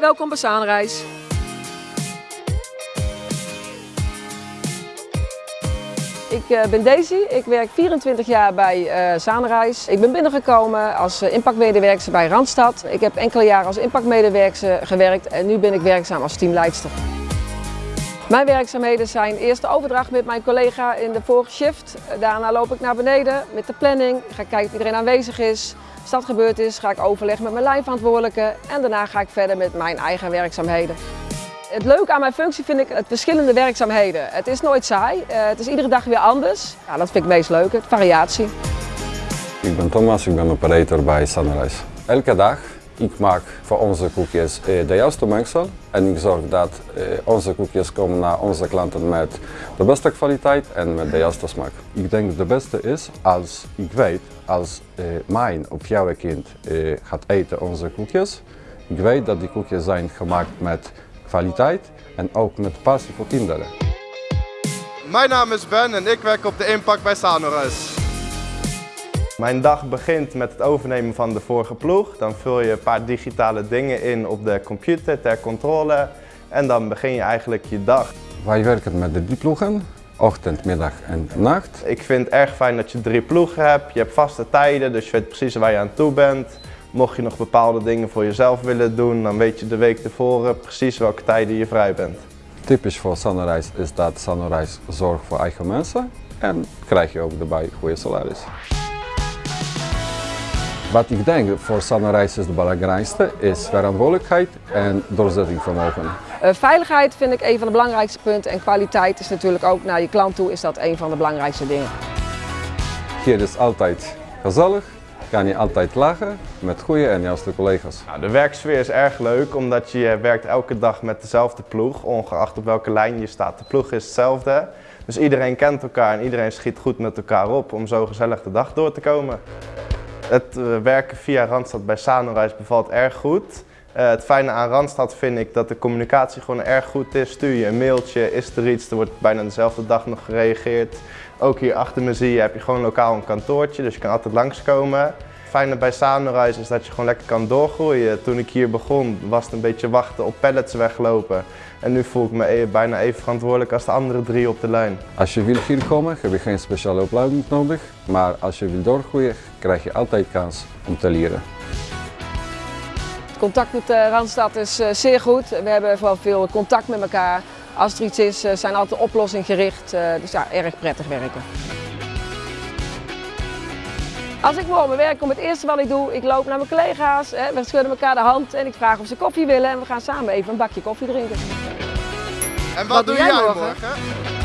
welkom bij Zaanreis. Ik eh, ben Daisy, ik werk 24 jaar bij Zaanreis. Ik ben binnengekomen als uh, impactmedewerker bij Randstad. Ik heb enkele jaren als impactmedewerker gewerkt en nu ben ik werkzaam als teamleidster. Mijn werkzaamheden zijn eerst de overdracht met mijn collega in de vorige shift. Daarna loop ik naar beneden met de planning, ga kijken of iedereen aanwezig is. Als dat gebeurd is, ga ik overleggen met mijn lijnverantwoordelijke en daarna ga ik verder met mijn eigen werkzaamheden. Het leuke aan mijn functie vind ik het verschillende werkzaamheden. Het is nooit saai, het is iedere dag weer anders. Ja, dat vind ik het meest leuke, variatie. Ik ben Thomas, ik ben operator bij Sunrise. Elke dag ik maak voor onze koekjes de juiste mengsel en ik zorg dat onze koekjes komen naar onze klanten met de beste kwaliteit en met de juiste smaak. Ik denk het beste is als ik weet, als mijn of jouw kind gaat eten onze koekjes, ik weet dat die koekjes zijn gemaakt met kwaliteit en ook met passie voor kinderen. Mijn naam is Ben en ik werk op de Impact bij Sanoris. Mijn dag begint met het overnemen van de vorige ploeg. Dan vul je een paar digitale dingen in op de computer ter controle en dan begin je eigenlijk je dag. Wij werken met de drie ploegen, ochtend, middag en nacht. Ik vind het erg fijn dat je drie ploegen hebt. Je hebt vaste tijden, dus je weet precies waar je aan toe bent. Mocht je nog bepaalde dingen voor jezelf willen doen, dan weet je de week tevoren precies welke tijden je vrij bent. Typisch voor Sunrise is dat Sunrise zorgt voor eigen mensen en krijg je ook daarbij goede salaris. Wat ik denk voor Sunrise is het belangrijkste is verantwoordelijkheid en doorzettingsvermogen. Uh, veiligheid vind ik een van de belangrijkste punten en kwaliteit is natuurlijk ook naar je klant toe is dat een van de belangrijkste dingen. Hier is altijd gezellig, kan je altijd lachen met goede en juiste collega's. Nou, de werksfeer is erg leuk omdat je werkt elke dag met dezelfde ploeg, ongeacht op welke lijn je staat. De ploeg is hetzelfde, dus iedereen kent elkaar en iedereen schiet goed met elkaar op om zo gezellig de dag door te komen. Het werken via Randstad bij Sanoreis bevalt erg goed. Uh, het fijne aan Randstad vind ik dat de communicatie gewoon erg goed is. Stuur je een mailtje, is er iets, er wordt bijna dezelfde dag nog gereageerd. Ook hier achter me zie je, heb je gewoon lokaal een kantoortje, dus je kan altijd langskomen. Het fijne bij Sanoreis is dat je gewoon lekker kan doorgroeien. Toen ik hier begon was het een beetje wachten op pallets weglopen. En nu voel ik me bijna even verantwoordelijk als de andere drie op de lijn. Als je wil hier komen, heb je geen speciale opleiding nodig. Maar als je wil doorgroeien, krijg je altijd kans om te leren. Het contact met de Randstad is zeer goed. We hebben vooral veel contact met elkaar. Als er iets is, zijn altijd oplossing-gericht. Dus ja, erg prettig werken. Als ik morgen werk kom, het eerste wat ik doe, ik loop naar mijn collega's, hè, we schudden elkaar de hand en ik vraag of ze koffie willen en we gaan samen even een bakje koffie drinken. En wat, wat doe, jij morgen? morgen?